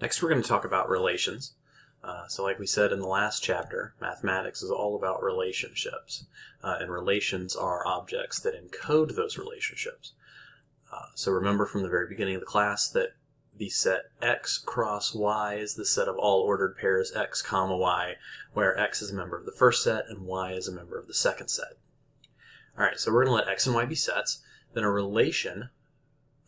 Next we're going to talk about relations. Uh, so like we said in the last chapter, mathematics is all about relationships. Uh, and relations are objects that encode those relationships. Uh, so remember from the very beginning of the class that the set x cross y is the set of all ordered pairs x comma y, where x is a member of the first set and y is a member of the second set. Alright, so we're going to let x and y be sets. Then a relation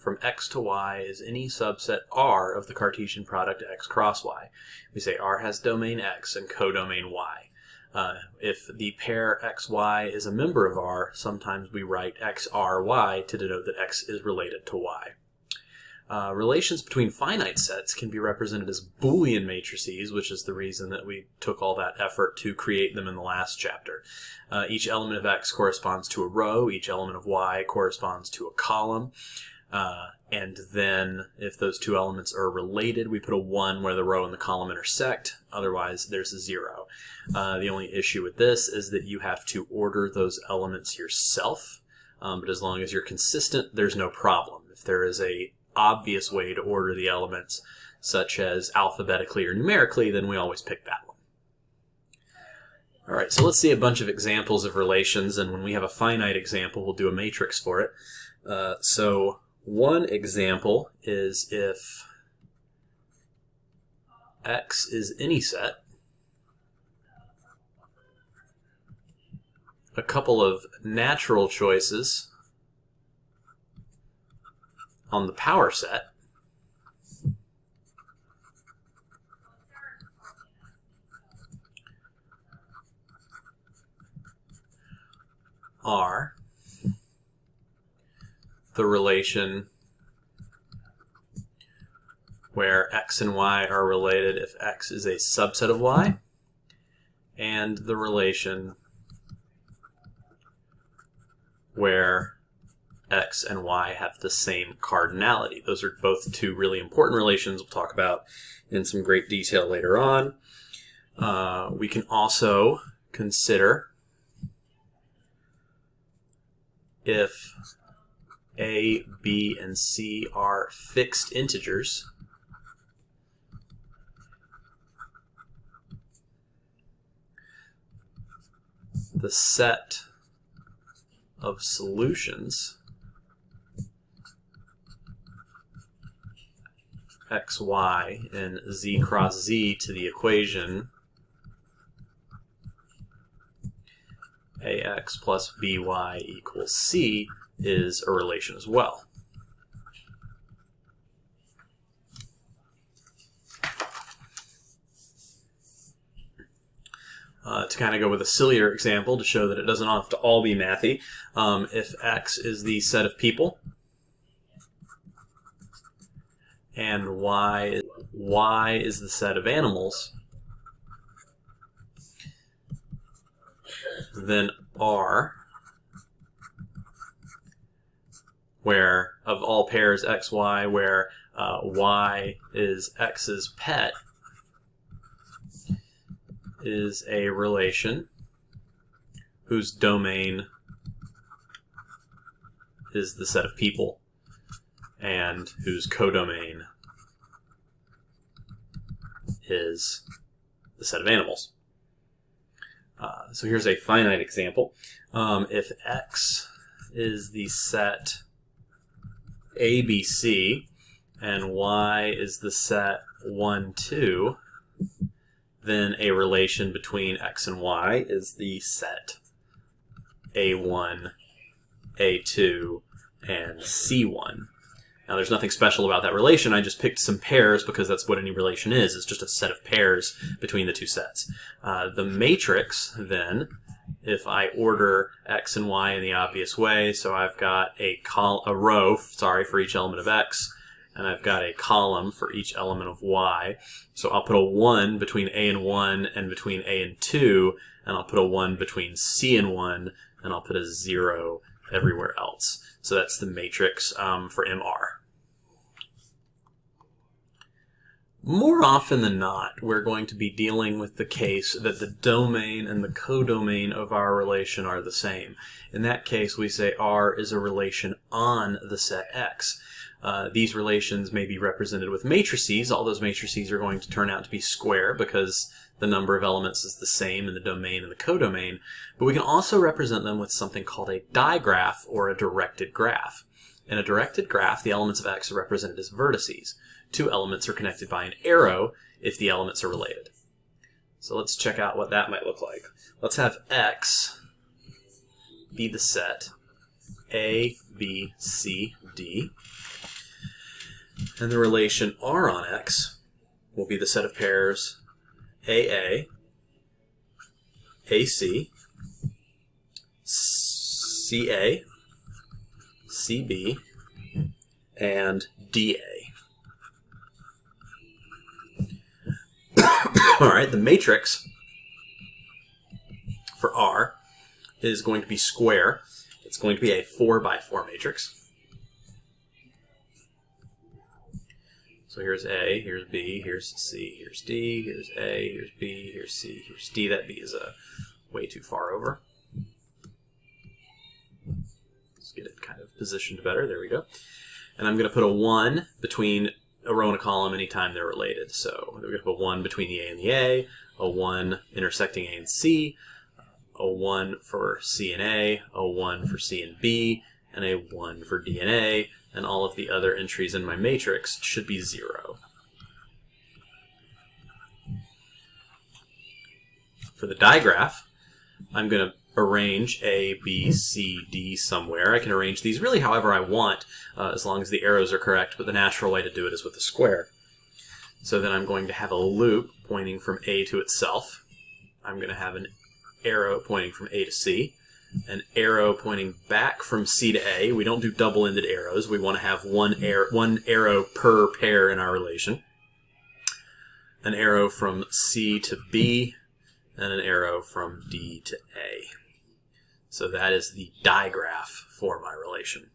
from x to y is any subset R of the Cartesian product x cross y. We say R has domain x and codomain y. Uh, if the pair xy is a member of R, sometimes we write xry to denote that x is related to y. Uh, relations between finite sets can be represented as Boolean matrices, which is the reason that we took all that effort to create them in the last chapter. Uh, each element of x corresponds to a row, each element of y corresponds to a column. Uh, and then if those two elements are related, we put a 1 where the row and the column intersect. Otherwise, there's a 0. Uh, the only issue with this is that you have to order those elements yourself. Um, but as long as you're consistent, there's no problem. If there is a obvious way to order the elements, such as alphabetically or numerically, then we always pick that one. All right, so let's see a bunch of examples of relations, and when we have a finite example, we'll do a matrix for it. Uh, so one example is if X is any set, a couple of natural choices on the power set are the relation where x and y are related if x is a subset of y, and the relation where x and y have the same cardinality. Those are both two really important relations we'll talk about in some great detail later on. Uh, we can also consider if a, B, and C are fixed integers. The set of solutions x, y, and z cross z to the equation ax plus by equals c is a relation as well. Uh, to kind of go with a sillier example to show that it doesn't have to all be mathy, um, if X is the set of people and Y, y is the set of animals, then R where of all pairs x, y, where uh, y is x's pet, is a relation whose domain is the set of people and whose codomain is the set of animals. Uh, so here's a finite example. Um, if x is the set ABC and Y is the set 1, 2, then a relation between X and Y is the set A1, A2, and C1. Now there's nothing special about that relation, I just picked some pairs because that's what any relation is, it's just a set of pairs between the two sets. Uh, the matrix, then, if I order x and y in the obvious way. So I've got a col a row, sorry, for each element of x, and I've got a column for each element of y. So I'll put a 1 between a and 1 and between a and 2, and I'll put a 1 between c and 1, and I'll put a 0 everywhere else. So that's the matrix um, for MR. More often than not, we're going to be dealing with the case that the domain and the codomain of our relation are the same. In that case, we say R is a relation on the set X. Uh, these relations may be represented with matrices. All those matrices are going to turn out to be square because the number of elements is the same in the domain and the codomain. But we can also represent them with something called a digraph or a directed graph. In a directed graph, the elements of X are represented as vertices. Two elements are connected by an arrow if the elements are related. So let's check out what that might look like. Let's have X be the set A, B, C, D. And the relation R on X will be the set of pairs AA, AC, CA, CB, and DA. All right, the matrix for R is going to be square. It's going to be a 4 by 4 matrix. So here's A, here's B, here's C, here's D, here's A, here's B, here's C, here's D. That B is a way too far over. Let's get it kind of positioned better. There we go. And I'm going to put a 1 between a row and a column anytime they're related. So we're going to put a 1 between the A and the A, a 1 intersecting A and C, a 1 for C and A, a 1 for C and B, and a 1 for D and A, and all of the other entries in my matrix should be 0. For the digraph, I'm going to arrange A, B, C, D somewhere. I can arrange these really however I want, uh, as long as the arrows are correct, but the natural way to do it is with a square. So then I'm going to have a loop pointing from A to itself. I'm going to have an arrow pointing from A to C an arrow pointing back from C to A. We don't do double-ended arrows. We want to have one, air, one arrow per pair in our relation. An arrow from C to B, and an arrow from D to A. So that is the digraph for my relation.